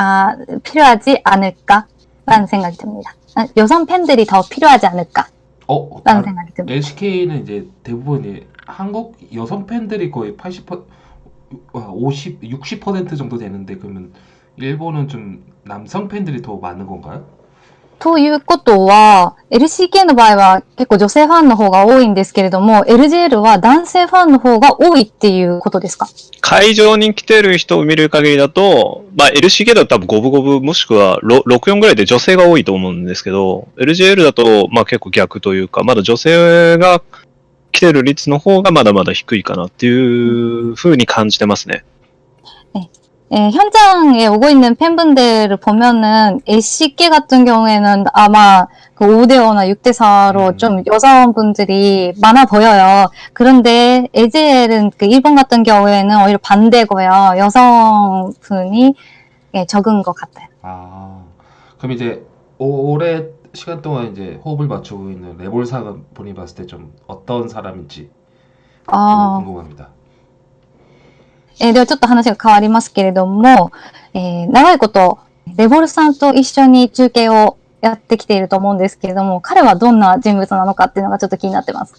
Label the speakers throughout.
Speaker 1: 아, 필요하지 않을까라는 생각이 듭니다. 아, 여성 팬들이 더 필요하지 않을까라는
Speaker 2: 어,
Speaker 1: 생각이 듭니다.
Speaker 2: LCK는 이제 대부분 이 한국 여성 팬들이 거의 80%, 50, 60% 정도 되는데 그러면 일본은 좀 남성 팬들이 더 많은 건가요?
Speaker 1: ということは、LCK の場合は結構女性ファンの方が多いんですけれども、LJL は男性ファンの方が多いっていうことですか？
Speaker 3: 会場に来てる人を見る限りだと、まあ LCK だと多分五分五分もしくはろ64ぐらいで女性が多いと思うんですけど、LJL だとまあ結構逆というか、まだ女性が来てる率の方がまだまだ低いかなっていう風に感じてますね。
Speaker 1: 예, 현장에 오고 있는 팬분들을 보면은 LCK 같은 경우에는 아마 그 5대5나 6대4로
Speaker 2: 음.
Speaker 1: 좀 여성분들이 많아 보여요. 그런데 LGL은 그 일본 같은 경우에는 오히려 반대고요. 여성분이 예, 적은 것 같아요.
Speaker 2: 아, 그럼 이제 오- 오래 시간 동안 이제 호흡을 맞추고 있는 레볼상은 본인이 봤을 때 좀 어떤 사람인지
Speaker 1: 아,
Speaker 2: 궁금합니다.
Speaker 1: えーではちょっと話が変わりますけれども、えー長いこと、レボルさんと一緒に中継をやってきていると思うんですけれども、彼はどんな人物なのかっていうのがちょっと気になってます。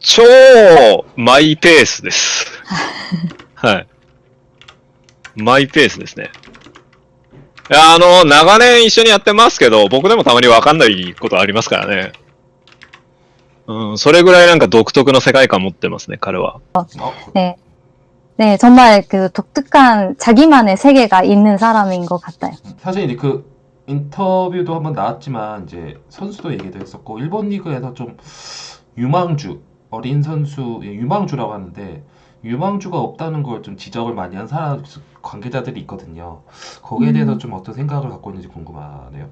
Speaker 3: 超マイペースです。はい。マイペースですね。いや、あの、長年一緒にやってますけど、僕でもたまにわかんないことありますからね。うん、それぐらいなんか独特の世界観持ってますね、彼は。
Speaker 2: 어,
Speaker 1: 네. 네, 정말 그 독특한 자기만의 세계가 있는 사람인 것 같아요.
Speaker 2: 사실 이제 그 인터뷰도 한번 나왔지만 이제 선수도 얘기도 했었고 일본 리그에서 좀 유망주 어린 선수 예, 유망주라고 하는데 유망주가 없다는 걸 좀 지적을 많이 한 사람 관계자들이 있거든요. 거기에
Speaker 1: 음.
Speaker 2: 대해서 좀 어떤 생각을 갖고 있는지 궁금하네요.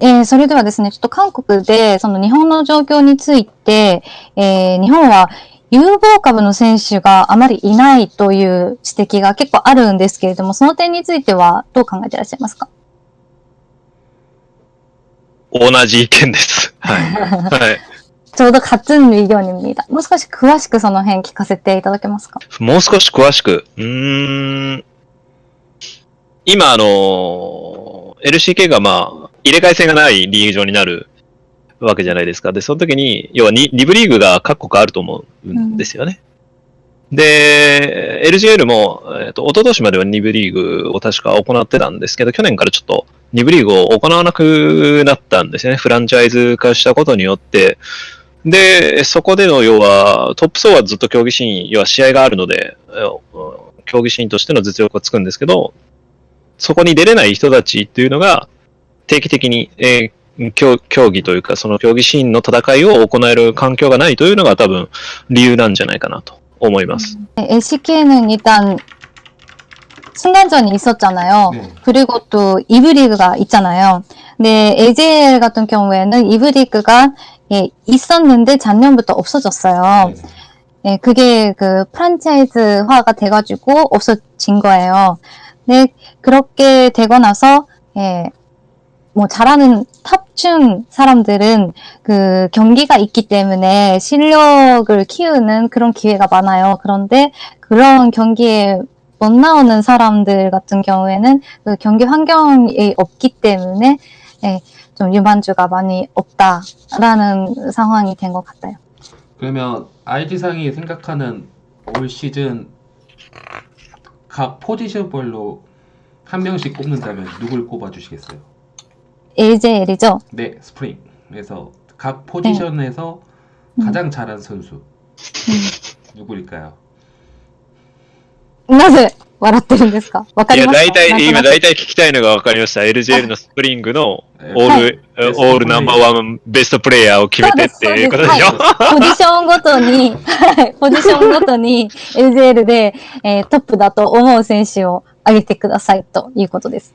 Speaker 1: えーそれではですね、ちょっと韓国でその日本の状況について、えー日本は 有望株の選手があまりいないという指摘が結構あるんですけれども、その点についてはどう考えていらっしゃいますか？
Speaker 3: 同じ意見です。はい。はい。
Speaker 1: ちょうど勝つように見えた。もう少し詳しくその辺聞かせていただけますか？
Speaker 3: もう少し詳しく。うん。今、あのー、LCK がまあ、入れ替え戦がないリーグ上になるわけじゃないですか。で、その時に、要は2部リーグが各国あると思うんですよね。で、LGL も、えっ、と、一昨年までは2部リーグを確か行ってたんですけど、去年からちょっと2部リーグを行わなくなったんですよね。フランチャイズ化したことによって。で、そこでの要は、トップ層はずっと競技シーン、要は試合があるので、競技シーンとしての実力がつくんですけど、そこに出れない人たちっていうのが、定期的に、えー 競競技というか、その競技シーンの戦いを行える環境がないというのが多分理由なんじゃないかなと思います。
Speaker 1: 네, LCK는 일단 순간전이 있었잖아요.
Speaker 2: 네.
Speaker 1: 그리고 또 이브 리그가 있잖아요. 근데 LGL 같은 경우에는 이브 리그가 예, 있었는데 작년부터 없어졌어요.
Speaker 2: 네네.
Speaker 1: 예, 그게 그 프란차이즈화가 돼가지고 없어진 거예요. 근데 그렇게 되고 나서 예, 뭐 잘하는 탑중 사람들은 그 경기가 있기 때문에 실력을 키우는 그런 기회가 많아요. 그런데 그런 경기에 못 나오는 사람들 같은 경우에는 그 경기 환경이 없기 때문에 예, 좀 유만주가 많이 없다라는 상황이 된 것 같아요.
Speaker 2: 그러면 IG상이 생각하는 올 시즌 각 포지션별로 한 명씩 꼽는다면 누굴 꼽아주시겠어요?
Speaker 1: LJL이죠.
Speaker 2: 네, 스프링. 그래서 각 포지션에서
Speaker 1: 음.
Speaker 2: 가장 잘한 선수 누구일까요?
Speaker 1: なぜ笑ってるんですかわか
Speaker 3: いや、
Speaker 1: りますか
Speaker 3: 大体、今
Speaker 1: なんとなく
Speaker 3: 大体聞きたいのが分かりました。LGL のスプリングの
Speaker 2: え
Speaker 3: オール、
Speaker 1: はい
Speaker 3: えオールナンバーワンベストプレイヤーを決めてっていうことでしょ
Speaker 1: そうポジションごとに、はい、ポジションごとに LJL で、えートップだと思う選手を挙げてくださいということです。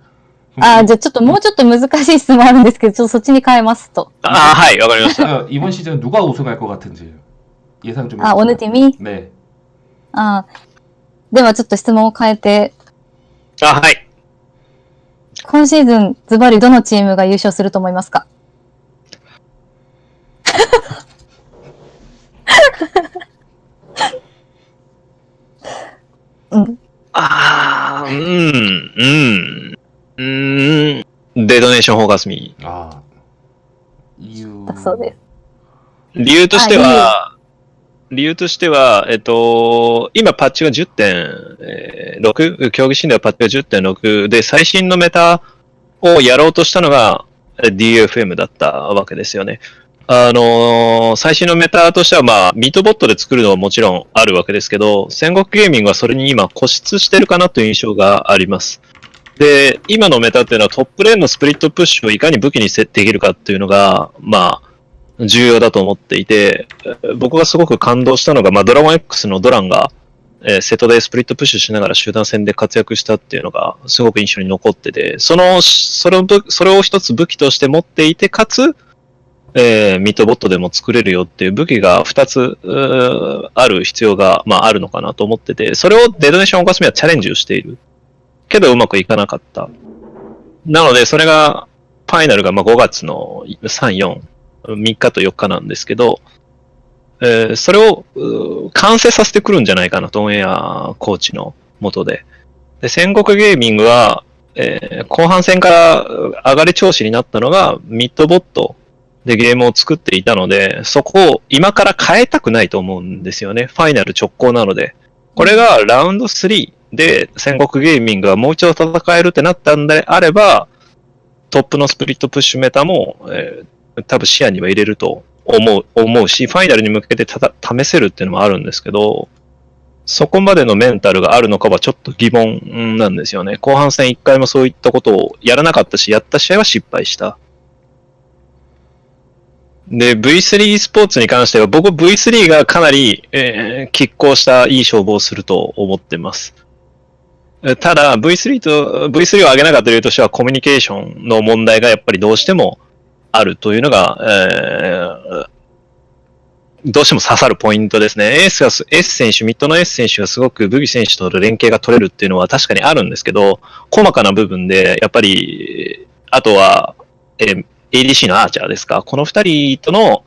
Speaker 1: あじゃあちょっともうちょっと難しい質問あるんですけど、ちょっとそっちに変えますと.
Speaker 3: あ、はい、わかりました.
Speaker 2: 이번 시즌 누가 우승할 것 같은지 예상 좀.
Speaker 1: 아, 어느 팀 이?
Speaker 2: 네.
Speaker 1: 아, ではちょっと質問を変えて.
Speaker 3: あ、はい.
Speaker 1: 今シーズン、ズバリどのチームが優勝すると思いますか？うん。
Speaker 3: ああ、うん、うん。うん。デドネーションフォーカスミ
Speaker 2: ー。あ
Speaker 1: あ。そうです。
Speaker 3: 理由としては、理由としては、えっと、今パッチが10.6、競技診はパッチが10.6で、最新のメタをやろうとしたのが DFM だったわけですよね。あの、最新のメタとしては、まあ、ミートボットで作るのはもちろんあるわけですけど、戦国ゲーミングはそれに今固執してるかなという印象があります。で、今のメタっていうのはトップレーンのスプリットプッシュをいかに武器にせできるかっていうのが、まあ、重要だと思っていて、僕がすごく感動したのが、まあ、ドラゴン X のドランが、えーセットでスプリットプッシュしながら集団戦で活躍したっていうのがすごく印象に残ってて、その、それをそれを一つ武器として持っていて、かつ、えーミッドボットでも作れるよっていう武器が2つある必要が、まあ、あるのかなと思ってて、それをデドネーションオカスミはチャレンジをしている。けどうまくいかなかった。なので、それが、ファイナルがまあ5月の3、4、3日と4日なんですけど、えーそれを完成させてくるんじゃないかなと、オンエアコーチの下で。で、戦国ゲーミングは、えー後半戦から上がり調子になったのが、ミッドボットでゲームを作っていたので、そこを今から変えたくないと思うんですよね。ファイナル直行なので。これがラウンド3で戦国ゲーミングがもう一度戦えるってなったんであれば、トップのスプリットプッシュメタも、えー多分視野には入れると思う、思うし、ファイナルに向けてた試せるっていうのもあるんですけど、そこまでのメンタルがあるのかはちょっと疑問なんですよね。後半戦一回もそういったことをやらなかったし、やった試合は失敗した。で、V3 スポーツに関しては、僕 V3 がかなり、えー拮抗したいい勝負をすると思ってます。ただ、V3 と、V3 を上げなかった理由としては、コミュニケーションの問題がやっぱりどうしてもあるというのが、えーどうしても刺さるポイントですね。エースが、エース選手、ミッドのエース選手がすごくブギ選手との連携が取れるっていうのは確かにあるんですけど、細かな部分で、やっぱり、あとは、えー ADC のアーチャーですか。この二人との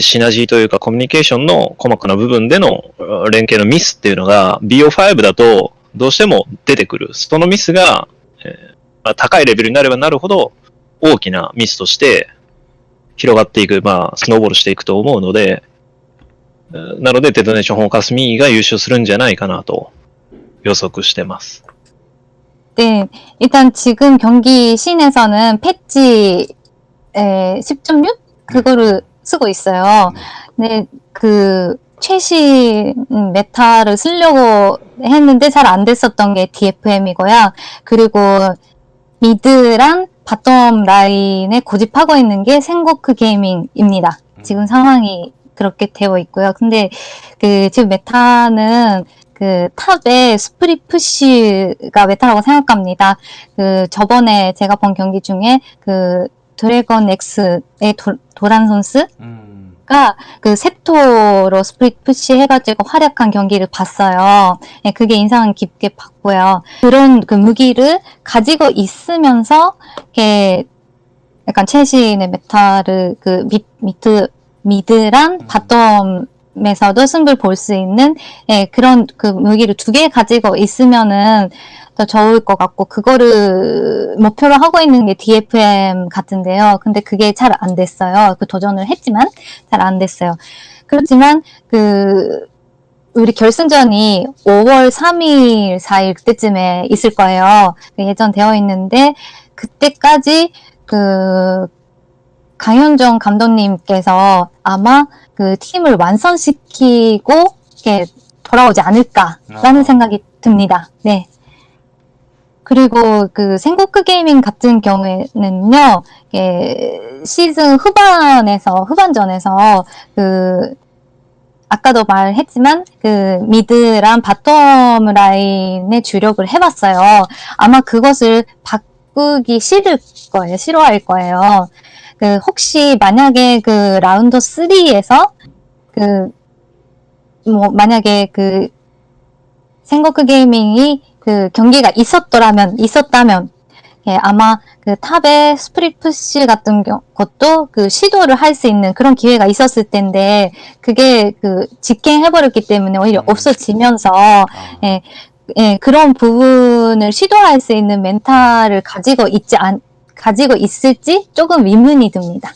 Speaker 3: シナジーというかコミュニケーションの細かな部分での連携のミスっていうのが BO5 だとどうしても出てくる。そのミスが、えーまあ、高いレベルになればなるほど大きなミスとして広がっていく、まあ、スノーボールしていくと思うので、えーなので、デトネーションホーカスミーが優勝するんじゃないかなと予測してます。
Speaker 1: 네, 일단 지금 경기 씬에서는 패치 에, 10.6 그거를 쓰고 있어요. 근데 그 최신 메타를 쓰려고 했는데 잘 안 됐었던 게 DFM이고요. 그리고 미드랑 바텀 라인에 고집하고 있는 게 생고크 게이밍입니다. 지금 상황이 그렇게 되어 있고요. 근데 그 지금 메타는 그 탑에 스프릿 푸시가 메타라고 생각합니다. 그 저번에 제가 본 경기 중에 그 드래곤 X의 도, 도란 선수가
Speaker 2: 음,
Speaker 1: 그 세토로 스프릿 푸시 해가지고 활약한 경기를 봤어요. 예, 그게 인상 깊게 봤고요. 그런 그 무기를 가지고 있으면서 이렇게 약간 최신의 메타를 그 미, 미트 미드랑
Speaker 2: 음.
Speaker 1: 바텀 에서도 승부를 볼 수 있는 예, 그런 그 무기를 두 개 가지고 있으면은 더 좋을 것 같고 그거를 목표로 하고 있는 게 DFM 같은데요. 근데 그게 잘 안 됐어요. 그 도전을 했지만 잘 안 됐어요. 그렇지만 그 우리 결승전이 5월 3일, 4일 그때쯤에 있을 거예요. 그 예정되어 있는데 그때까지 그 강현종 감독님께서 아마 그 팀을 완성시키고 이렇게 돌아오지 않을까라는
Speaker 2: 아.
Speaker 1: 생각이 듭니다. 네. 그리고 그 생고크 게이밍 같은 경우에는요, 이게 시즌 후반에서, 후반전에서 그, 아까도 말했지만, 그 미드랑 바텀 라인에 주력을 해봤어요. 아마 그것을 바꾸기 싫을 거예요. 싫어할 거예요. 그, 혹시 만약에 그 라운드 3에서 그, 뭐, 만약에 그, 생고크 게이밍이 그 경기가 있었더라면, 있었다면, 예, 아마 그 탑의 스프릿 푸시 같은 경, 것도 그 시도를 할 수 있는 그런 기회가 있었을 텐데, 그게 그 직행해버렸기 때문에 오히려
Speaker 2: 음.
Speaker 1: 없어지면서,
Speaker 2: 아,
Speaker 1: 예, 예, 그런 부분을 시도할 수 있는 멘탈을 가지고 있지 않, 가지고 있을지 조금 의문이 듭니다.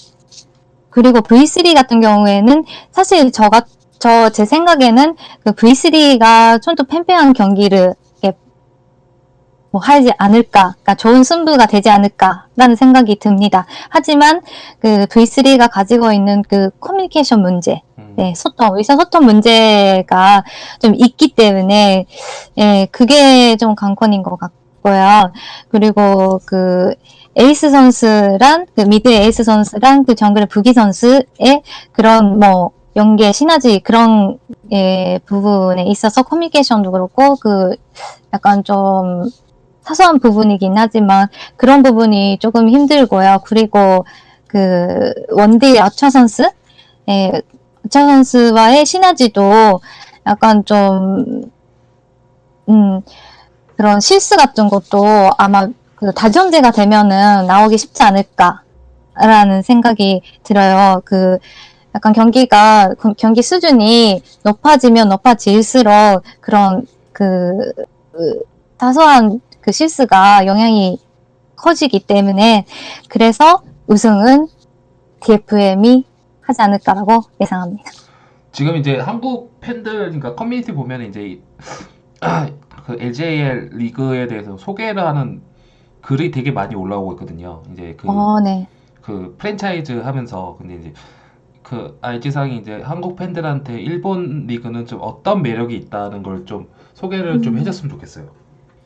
Speaker 1: 그리고 V3 같은 경우에는 사실 저가, 저, 제 생각에는 그 V3가 좀 더 팽팽한 경기를 뭐 하지 않을까, 그러니까 좋은 승부가 되지 않을까라는 생각이 듭니다. 하지만 그 V3가 가지고 있는 그 커뮤니케이션 문제,
Speaker 2: 음.
Speaker 1: 네, 소통, 의사소통 문제가 좀 있기 때문에, 예, 그게 좀 관건인 것 같고 요. 그리고 그, 에이스 선수랑, 그 미드 에이스 선수랑 그 정글의 부기 선수의 그런 뭐, 연계, 시너지 그런, 예, 부분에 있어서 커뮤니케이션도 그렇고, 그, 약간 좀, 사소한 부분이긴 하지만, 그런 부분이 조금 힘들고요. 그리고, 그, 원딜 아차 선수? 예, 아차 선수와의 시너지도 약간 좀, 음, 그런 실수 같은 것도 아마 그 다전제가 되면은 나오기 쉽지 않을까라는 생각이 들어요. 그 약간 경기가 그 경기 수준이 높아지면 높아질수록 그런 그, 그 사소한 그 실수가 영향이 커지기 때문에 그래서 우승은 DFM이 하지 않을까라고 예상합니다.
Speaker 2: 지금 이제 한국 팬들, 그러니까 커뮤니티 보면 이제 이- 그 LJL 리그에 대해서 소개를 하는 글이 되게 많이 올라오고 있거든요. 이제 그,
Speaker 1: 어, 네.
Speaker 2: 그 프랜차이즈 하면서 근데 이제 그 알지상이 이제 한국 팬들한테 일본 리그는 좀 어떤 매력이 있다는 걸 좀 소개를 좀
Speaker 1: 음.
Speaker 2: 해줬으면 좋겠어요.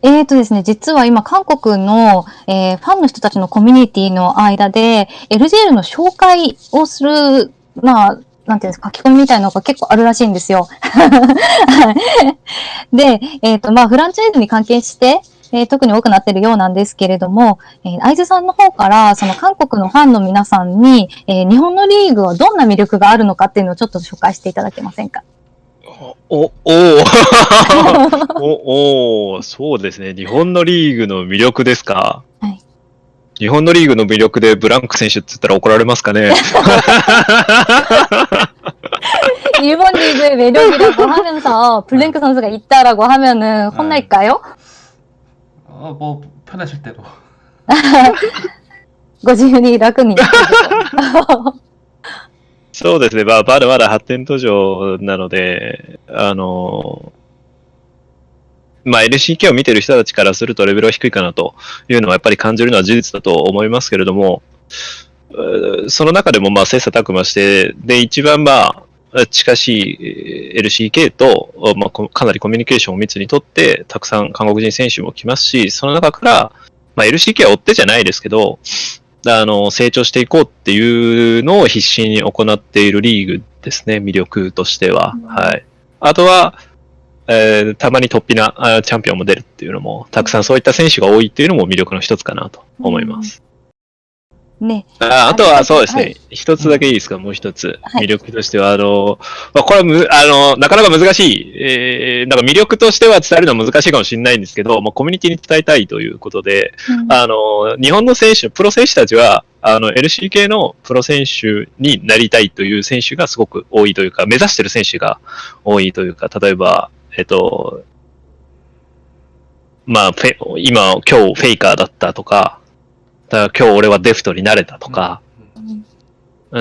Speaker 1: えーとですね、実は今、韓国の、えーファンの人たちのコミュニティの間で、LGL の紹介をする、まあ、 なんていうんですか、書き込みみたいなのが結構あるらしいんですよ。は いで、えっ、と、まあ、フランチャイズに関係して、えー特に多くなってるようなんですけれども、えー、愛津さんの方から、その韓国のファンの皆さんに、えー日本のリーグはどんな魅力があるのかっていうのをちょっと紹介していただけませんか？
Speaker 3: お、おおおおそうですね。日本のリーグの魅力ですか？日本のリーグの魅力でブランク選手って言ったら怒られますかね
Speaker 1: 일본 리그의 매력이라고 하면서 블랭크 선수가 있다라고 하면은 혼날까요?
Speaker 2: 어, 뭐 편하실 대로.
Speaker 1: ご自由に楽に。
Speaker 3: そうですね。まあ、まだまだ発展途上なので、あの、 まあ、LCK を見てる人たちからするとレベルは低いかなというのはやっぱり感じるのは事実だと思いますけれども、その中でもまあ切磋琢磨して、で、一番まあ、近しいえー LCK と、まあ、こかなりコミュニケーションを密にとって、たくさん韓国人選手も来ますし、その中から、まあ、LCK は追ってじゃないですけど、あの、成長していこうっていうのを必死に行っているリーグですね、魅力としては。
Speaker 1: うん
Speaker 3: はい。あとは、えーたまに突飛なあチャンピオンも出るっていうのも、たくさんそういった選手が多いっていうのも魅力の一つかなと思います。
Speaker 1: ね。
Speaker 3: ああとはそうですね、
Speaker 1: はい。
Speaker 3: 一つだけいいですか、もう一つ。
Speaker 1: はい。
Speaker 3: 魅力としては、あの、まあ、これはむ、あの、なかなか難しい、えー、なんか魅力としては伝えるのは難しいかもしれないんですけど、まあ、コミュニティに伝えたいということで、あの、日本の選手、プロ選手たちは、あの、LCK のプロ選手になりたいという選手がすごく多いというか、目指してる選手が多いというか、例えば、えっと、まあ、フェ今、今日フェイカーだったとか、だから今日俺はデフトになれたとか、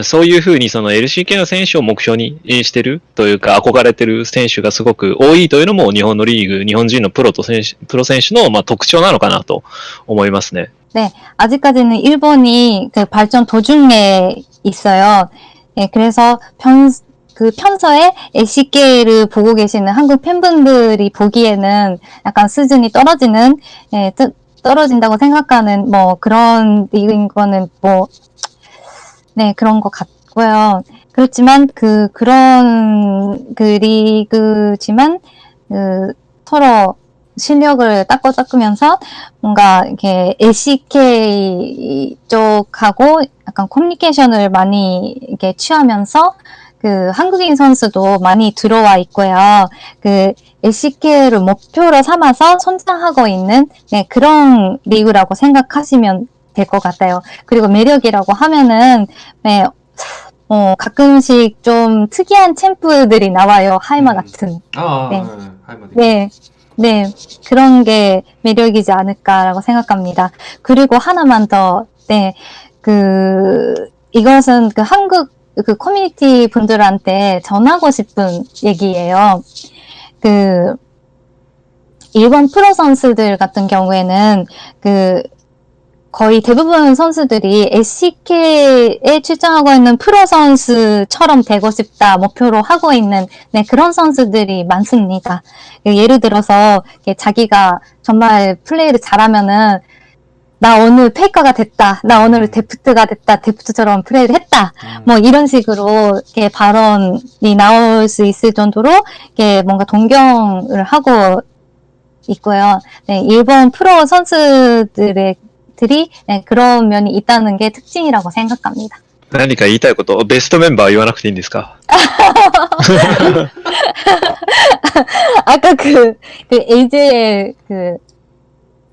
Speaker 3: そういうふうにその LCK の選手を目標にしてるというか憧れてる選手がすごく多いというのも日本のリーグ、日本人のプロと選手、プロ選手のまあ特徴なのかなと思いますね。
Speaker 1: 아직까지는 일본이 그 발전 도중에 있어요. 예, 그래서 평, 그 평소에 LCK를 보고 계시는 한국 팬분들이 보기에는 약간 수준이 떨어지는, 예, 뜨- 떨어진다고 생각하는 뭐 그런 리그인 거는 뭐, 네, 그런 것 같고요. 그렇지만 그, 그런 그 리그지만, 그, 서로 실력을 닦고 닦으면서 뭔가 이렇게 LCK 쪽하고 약간 커뮤니케이션을 많이 이렇게 취하면서 그 한국인 선수도 많이 들어와 있고요. 그 LCK를 목표로 삼아서 성장하고 있는 네, 그런 리그라고 생각하시면 될 것 같아요. 그리고 매력이라고 하면은 네, 어, 가끔씩 좀 특이한 챔프들이 나와요. 하이마
Speaker 2: 음.
Speaker 1: 같은.
Speaker 2: 아,
Speaker 1: 네.
Speaker 2: 네. 할머니.
Speaker 1: 네, 네, 그런 게 매력이지 않을까라고 생각합니다. 그리고 하나만 더, 네, 그, 이것은 그 한국 그 커뮤니티 분들한테 전하고 싶은 얘기예요. 그, 일본 프로 선수들 같은 경우에는 그, 거의 대부분 선수들이 SCK에 출전하고 있는 프로 선수처럼 되고 싶다 목표로 하고 있는 네, 그런 선수들이 많습니다. 그 예를 들어서 자기가 정말 플레이를 잘하면은 나 오늘 페이커가 됐다. 나 오늘
Speaker 2: 음.
Speaker 1: 데프트가 됐다. 데프트처럼 플레이를 했다.
Speaker 2: 음.
Speaker 1: 뭐 이런 식으로 이렇게 발언이 나올 수 있을 정도로 이렇게 뭔가 동경을 하고 있고요. 네, 일본 프로 선수들의 들이 네, 그런 면이 있다는 게 특징이라고 생각합니다.
Speaker 3: 何か言いたいこと、ベストメンバー言わなくていいんですか
Speaker 1: 아까 그, 그 AJ의 그,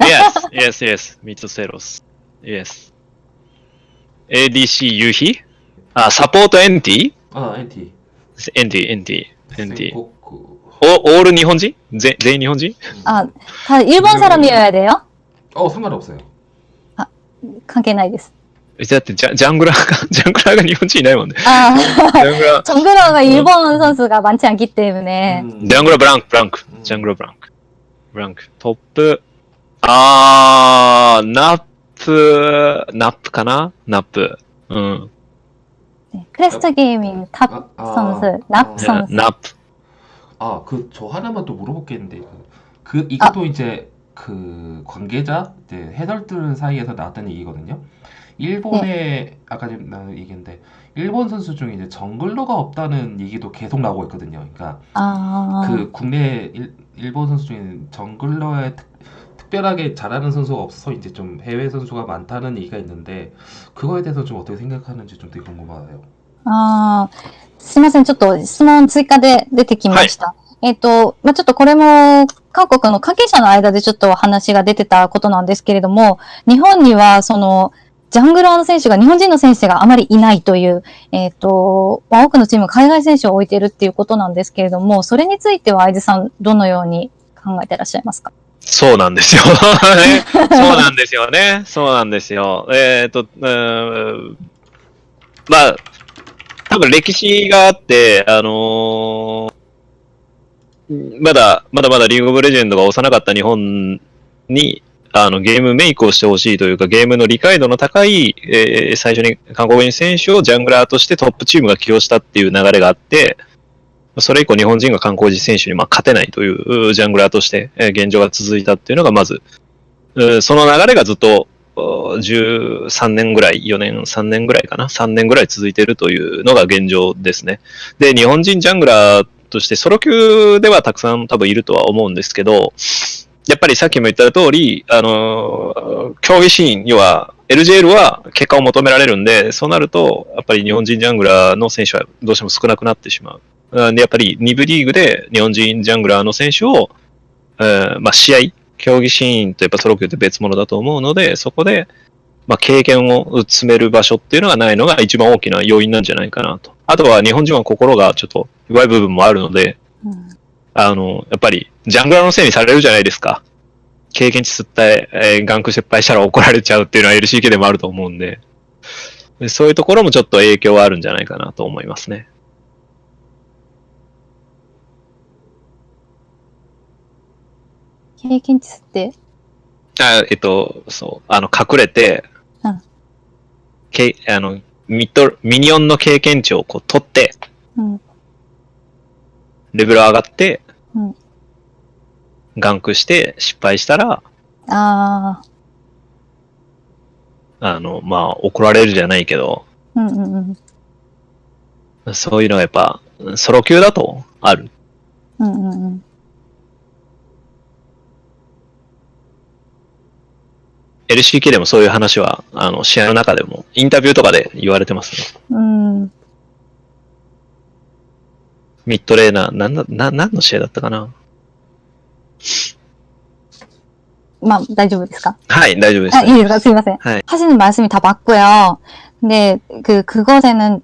Speaker 3: Yes, yes, yes. ミツセロス。Yes. ADC 夕日あ、サポートエンティ
Speaker 2: 아, NT.
Speaker 3: エンティ、エンティ、エンティ。
Speaker 2: 생코크.
Speaker 3: お、オール日本人ぜ全員日本人
Speaker 1: 아, 다 일본 사람이어야 돼요?
Speaker 2: 어, 상관없어요.
Speaker 1: 관계ないです.
Speaker 3: だってジャジャングラーが、ジャングラーが日本人いないもんね。
Speaker 1: 아,
Speaker 3: ジャングラー、
Speaker 1: 정글러가 일본 선수가 많지 않기 때문에.
Speaker 2: 음.
Speaker 3: ジャングラーブランク、ブランク
Speaker 2: う。ん
Speaker 3: ジャングラーブランク。ブランク。トップ、 あー、ナップ、ナップかなナップ。うん。
Speaker 1: 네, 크레스트 게이밍 탑
Speaker 2: 아, 아.
Speaker 1: 선수, 납
Speaker 2: 네,
Speaker 1: 선수.
Speaker 3: ナップ。
Speaker 2: 아, 그 저 하나만 또 물어볼 게 있는데 그, 그 이것도 이제 그 관계자 이제 해설들 사이에서 나왔던 얘기거든요. 일본의 아까 좀 나는 얘기인데 일본 선수 중에 이제 정글러가 없다는 얘기도 계속 나오고 있거든요. 그러니까
Speaker 1: 아,
Speaker 2: 그 국내 일, 일본 선수 중에 정글러에 특, 특별하게 잘하는 선수가 없어서 이제 좀 해외 선수가 많다는 얘기가 있는데 그거에 대해서 좀 어떻게 생각하는지 좀 되게 궁금하네요.
Speaker 1: あーすいません。ちょっと質問追加で出てきました。えっ、と、まあ、ちょっとこれも、韓国の関係者の間でちょっと話が出てたことなんですけれども、日本には、その、ジャングラーの選手が、日本人の選手があまりいないという、えっ、と、まあ、多くのチームが海外選手を置いているっていうことなんですけれども、それについては、相津さん、どのように考えていらっしゃいますか
Speaker 3: そうなんですよ。そうなんですよね。そうなんですよ。えっ、と、うーんまあ、多分歴史があって、あのーまだ、まだまだリーグオブレジェンドが幼かった日本に、あの、ゲームメイクをしてほしいというか、ゲームの理解度の高い、えー最初に韓国人選手をジャングラーとしてトップチームが起用したっていう流れがあって、それ以降日本人が韓国人選手にま勝てないというジャングラーとして現状が続いたっていうのがまず、その流れがずっと13年ぐらい、4年、3年ぐらいかな、3年ぐらい続いているというのが現状ですね。で、日本人ジャングラーとしてソロ級ではたくさん多分いるとは思うんですけど、やっぱりさっきも言った通り、あの競技シーン、要は LJL は結果を求められるんで、そうなると、やっぱり日本人ジャングラーの選手はどうしても少なくなってしまう。うんで、やっぱり2部リーグで日本人ジャングラーの選手を、えーまあ、試合、競技シーンとやっぱソロ級って別物だと思うので、そこで、まあ、経験を積める場所っていうのがないのが一番大きな要因なんじゃないかなと。あとは日本人は心がちょっと弱い部分もあるので、
Speaker 1: うん
Speaker 3: あの、やっぱりジャングラーのせいにされるじゃないですか。経験値吸って、えーガンク失敗したら怒られちゃうっていうのは LCK でもあると思うんで、でそういうところもちょっと影響はあるんじゃないかなと思いますね。
Speaker 1: 経験値って？
Speaker 3: あえっと、そう、あの、隠れて、
Speaker 1: うん
Speaker 3: けあのミッド、ミニオンの経験値をこう取って、
Speaker 1: うん。
Speaker 3: レベル上がって、
Speaker 1: うん
Speaker 3: ガンクして失敗したら、
Speaker 1: ああ、
Speaker 3: あの、まあ、怒られるじゃないけど、
Speaker 1: うんうんうん。
Speaker 3: そういうのがやっぱ、ソロ級だとある。
Speaker 1: うんうんうん。
Speaker 3: LCK でもそういう話は、あの、試合の中でも、インタビューとかで言われてますね。
Speaker 1: うん。
Speaker 3: ミッドレーナー、なんだ、な、何の試合だったかな
Speaker 1: まあ、大丈夫ですか?
Speaker 3: はい、大丈夫です。
Speaker 1: 아, 이すみません.
Speaker 3: 네.
Speaker 1: 하시는 말씀이 다 맞고요. 근데 그 그것에는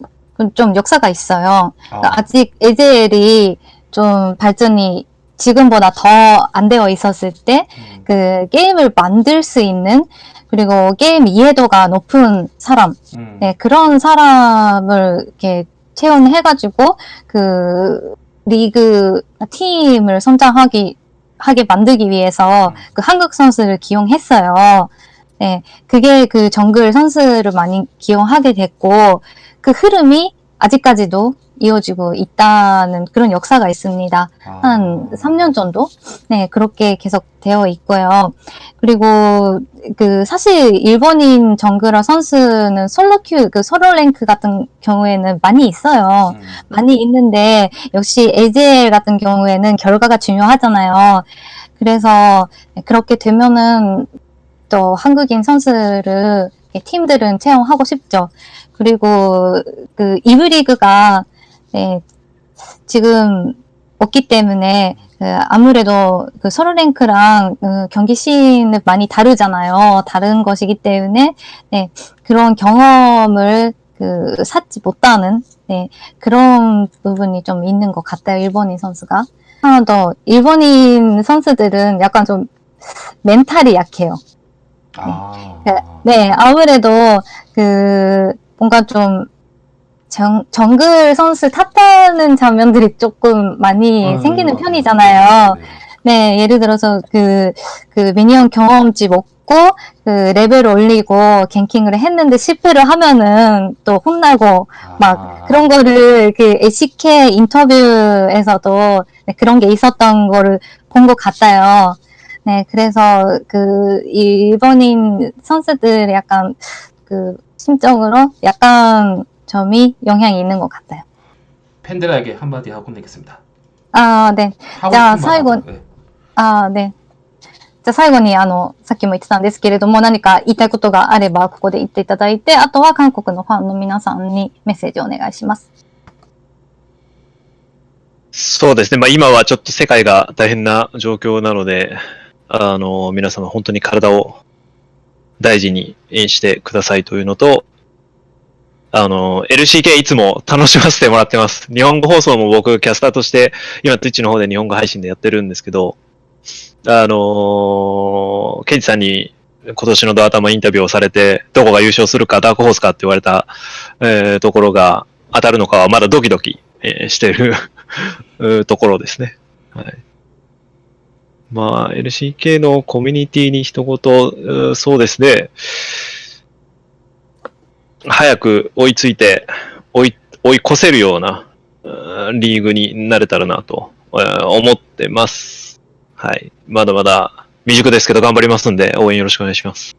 Speaker 1: 좀 역사가 있어요.
Speaker 2: 아,
Speaker 1: 아직 에젤이 좀 발전이 지금보다 더 안 되어 있었을 때
Speaker 2: 음,
Speaker 1: 그 게임을 만들 수 있는 그리고 게임 이해도가 높은 사람,
Speaker 2: 음,
Speaker 1: 네, 그런 사람을 이렇게 채용해가지고 그 리그 팀을 성장하기 하게 만들기 위해서 그 한국 선수를 기용했어요. 네, 그게 그 정글 선수를 많이 기용하게 됐고 그 흐름이 아직까지도 이어지고 있다는 그런 역사가 있습니다.
Speaker 2: 아,
Speaker 1: 한 3년 정도? 네, 그렇게 계속 되어 있고요. 그리고 그 사실 일본인 정글러 선수는 솔로 큐, 그 서로 랭크 같은 경우에는 많이 있어요.
Speaker 2: 음,
Speaker 1: 많이 있는데 역시 AJL 같은 경우에는 결과가 중요하잖아요. 그래서 그렇게 되면은 또 한국인 선수를 팀들은 채용하고 싶죠. 그리고 그 이브 리그가 네, 지금 없기 때문에 그 아무래도 그 서로 랭크랑 그 경기 시는 많이 다르잖아요. 다른 것이기 때문에 네, 그런 경험을 그 쌓지 못하는 네, 그런 부분이 좀 있는 것 같아요. 일본인 선수가. 하나 더 일본인 선수들은 약간 좀 멘탈이 약해요.
Speaker 2: 아,
Speaker 1: 네, 아무래도 그 뭔가 좀 정, 정글 선수 탓하는 장면들이 조금 많이
Speaker 2: 음,
Speaker 1: 생기는
Speaker 2: 음,
Speaker 1: 편이잖아요.
Speaker 2: 네.
Speaker 1: 네, 예를 들어서 그, 그 미니언 경험치 먹고, 그 레벨 올리고, 갱킹을 했는데 실패를 하면은 또 혼나고, 막
Speaker 2: 아,
Speaker 1: 그런 거를 그 LCK 인터뷰에서도 네, 그런 게 있었던 거를 본 것 같아요. 네, 그래서 그 일본인 선수들이 약간 그 심적으로 약간 점이 영향이 있는 것 같아요.
Speaker 2: 팬들에게 한마디 하고 내겠습니다.
Speaker 1: 아, 네.
Speaker 2: 하고
Speaker 1: じゃあ
Speaker 2: 싶은 말
Speaker 1: 最後
Speaker 2: 하고, 네.
Speaker 1: ああ、ね。じゃあ最後に、あの、さっきも言ってたんですけれども、何か言いたいことがあれば、ここで言っていただいて、あとは韓国のファンの皆さんにメッセージをお願いします。
Speaker 3: そうですね。まあ今はちょっと世界が大変な状況なので、あの、皆様本当に体を 大事にしてくださいというのと、あの、LCK いつも楽しませてもらってます。日本語放送も僕キャスターとして、今 Twitch の方で日本語配信でやってるんですけど、あの、ケンジさんに今年のドア頭インタビューをされて、どこが優勝するか、ダークホースかって言われた、えーところが当たるのかはまだドキドキ、えーしてる ところですね。はい。まあ、LCK のコミュニティに一言、そうですね。早く追いついて、追い、追い越せるような、リーグになれたらなと、思ってます。はい。まだまだ未熟ですけど頑張りますんで応援よろしくお願いします。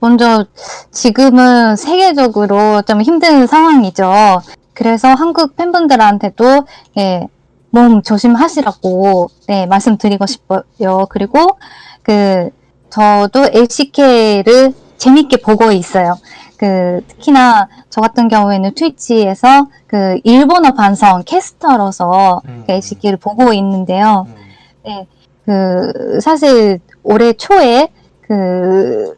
Speaker 1: 먼저 지금은 세계적으로 좀 힘든 상황이 죠. 그래서 한국 팬분들한테도 예, 몸 조심하시라고, 네, 말씀드리고 싶어요. 그리고, 그, 저도 LCK를 재밌게 보고 있어요. 그, 특히나 저 같은 경우에는 트위치에서 그 일본어 반성 캐스터로서
Speaker 2: 음.
Speaker 1: 그 LCK를 보고 있는데요.
Speaker 2: 음,
Speaker 1: 그, 사실 올해 초에 그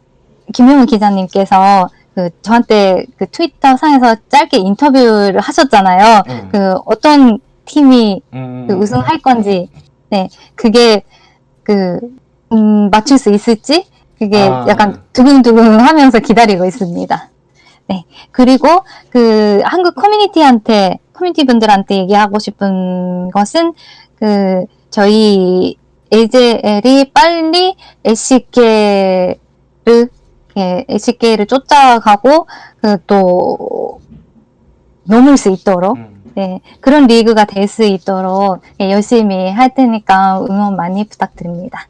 Speaker 1: 김용우 기자님께서 그 저한테 그 트위터 상에서 짧게 인터뷰를 하셨잖아요.
Speaker 2: 음,
Speaker 1: 그 어떤 팀이
Speaker 2: 음,
Speaker 1: 그 우승할 건지, 네, 그게 그 음, 맞출 수 있을지 그게
Speaker 2: 아,
Speaker 1: 약간
Speaker 2: 네.
Speaker 1: 두근두근 하면서 기다리고 있습니다. 네, 그리고 그 한국 커뮤니티한테 커뮤니티 분들한테 얘기하고 싶은 것은 그 저희 AJL이 빨리 LCK를 예, LCK를 쫓아가고 그 또 넘을 수 있도록
Speaker 2: 음.
Speaker 1: 네, 그런 리그가 될 수 있도록 예, 열심히 할 테니까 응원 많이 부탁드립니다.